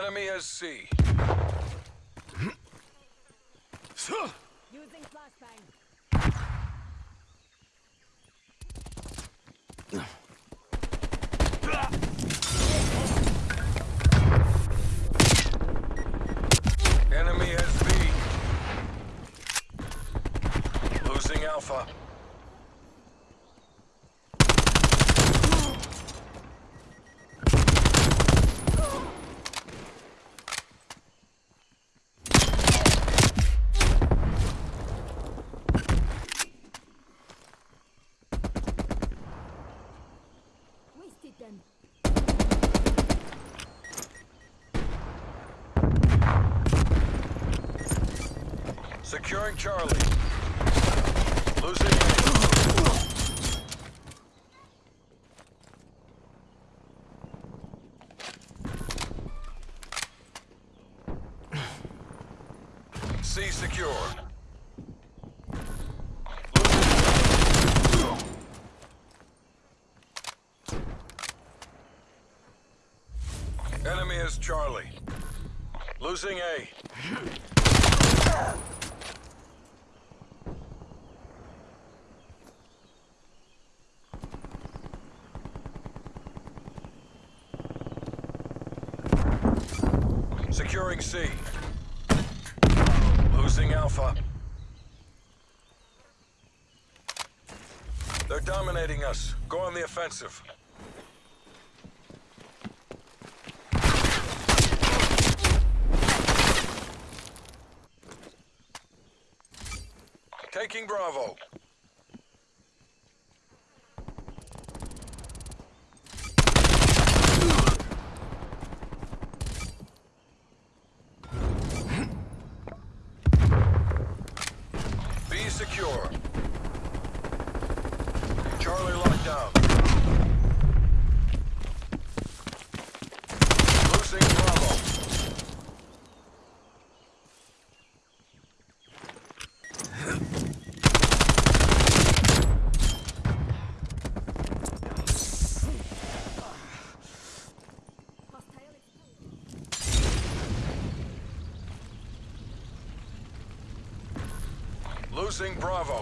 Enemy has C. Using flashbang. Enemy has B. Losing Alpha. Wasted them. Securing Charlie. Losing. C secure. Enemy is Charlie. Losing A. Securing C. Losing Alpha. They're dominating us. Go on the offensive. Taking Bravo. Be secure. Charlie locked down. Losing Bravo. Hostile exposed. Losing Bravo.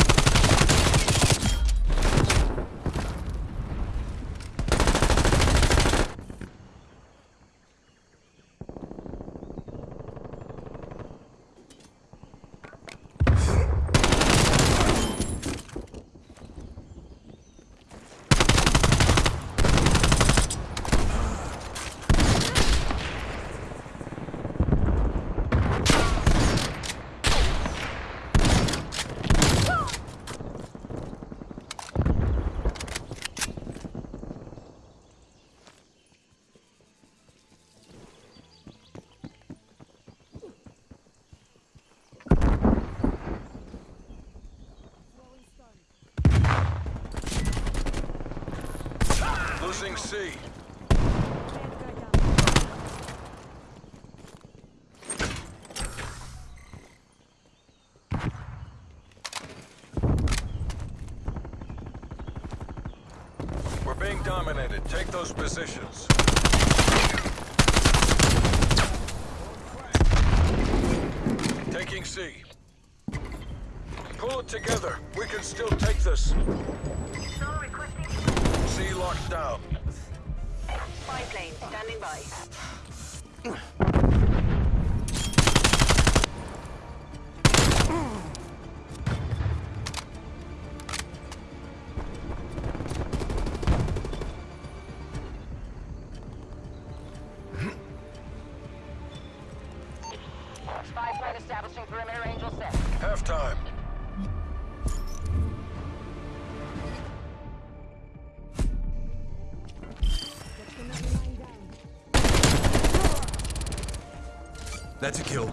Losing C. Bad guy down. We're being dominated. Take those positions. Taking C. Pull it together. We can still take this. C locked down. Spy plane standing by. That's a kill.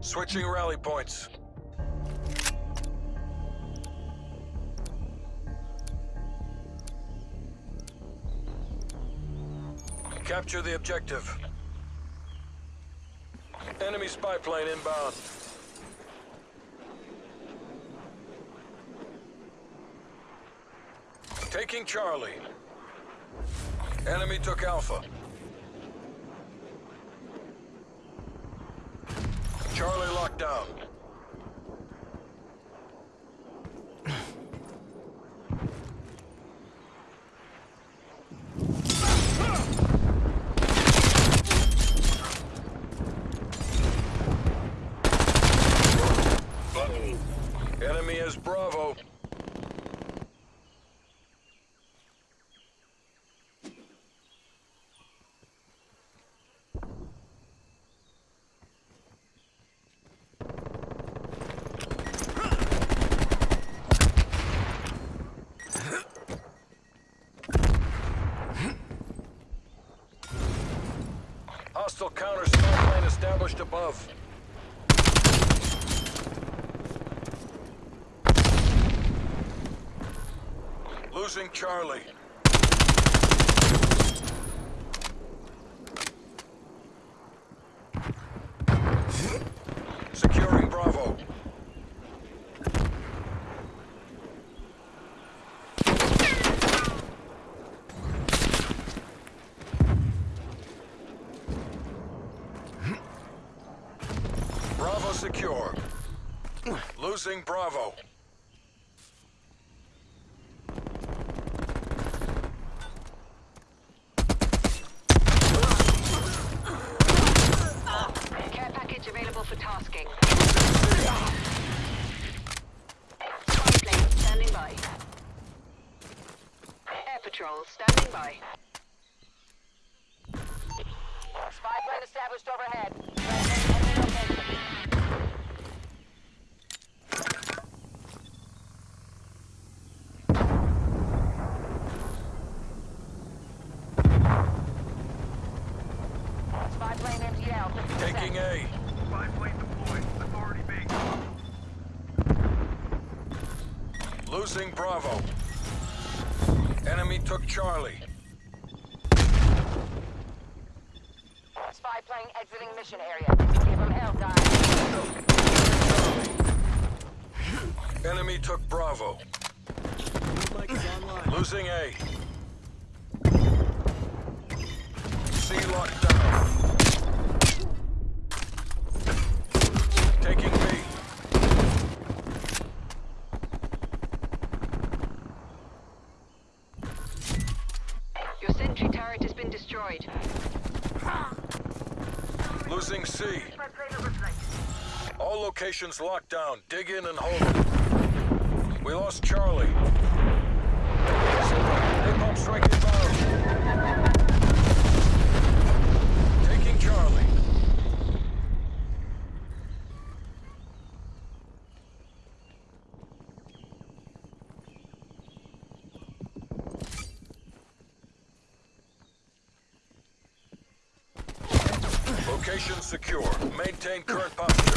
Switching rally points. Capture the objective. Enemy spy plane inbound. Taking Charlie. Enemy took Alpha. Charlie locked down. Enemy is Bravo. Hostile counter spy plane established above. Losing Charlie. Securing Bravo. Bravo secure. Losing Bravo. Care package available for tasking. Spy plane standing by. Air standing by. Spy plane established overhead. Spy plane MTL. 50%. Taking A. Spy plane deployed. Authority base. Losing Bravo. Enemy took Charlie. Spy plane exiting mission area. Give them hell, guys. Enemy took Bravo. Losing A. C locked down. Taking B. Your sentry turret has been destroyed. Losing C. All locations locked down. Dig in and hold them. We lost Charlie. Napalm strike inbound. Taking Charlie. Location secure. Maintain current posture.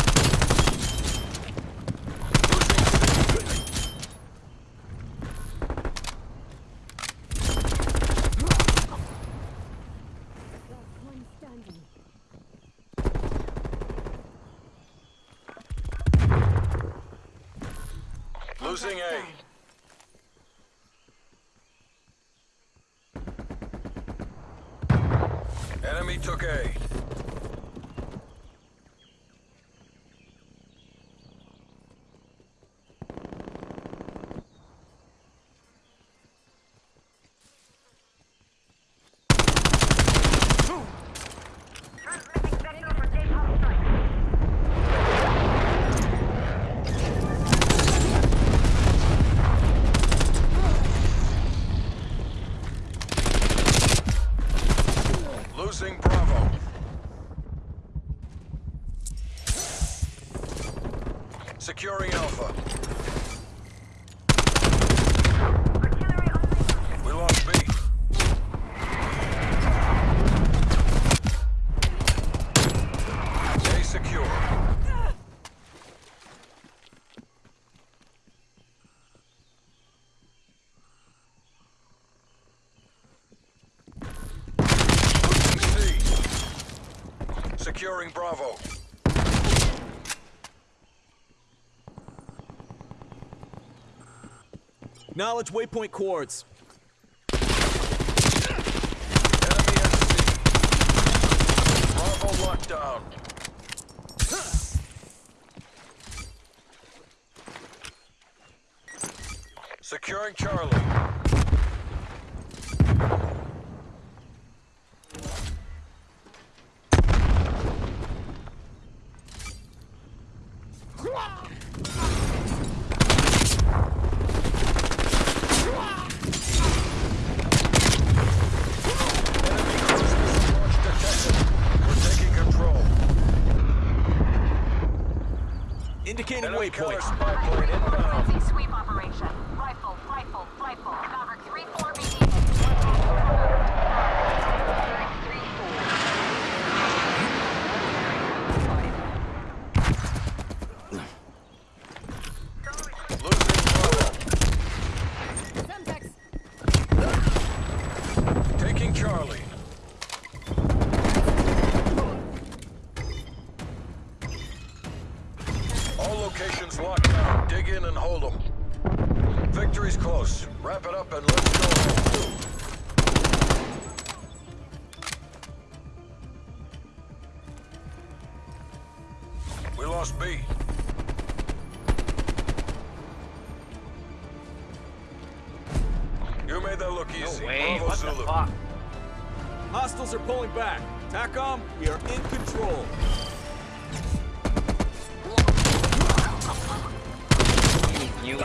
Losing A. Enemy took A. Losing Bravo. Securing Alpha. We lost B. A secure. Losing C. Securing Bravo. Acknowledge waypoint coords. Bravo lockdown. Securing Charlie. Enemy cruise missile launch detected. We're taking control. Indicating Enemy killer waypoint. spy plane inbound. Emergency sweep operation. Rifle, rifle, rifle. Maverick 3-4 BD. Losing Bravo. Semtex. Taking Charlie. All locations locked down. Dig in and hold them. Victory's close. Wrap it up and let's go. We lost B. You made that look easy. Wait, Bravo what the Zulu. fuck? Hostiles are pulling back. TACOM, we are in control. You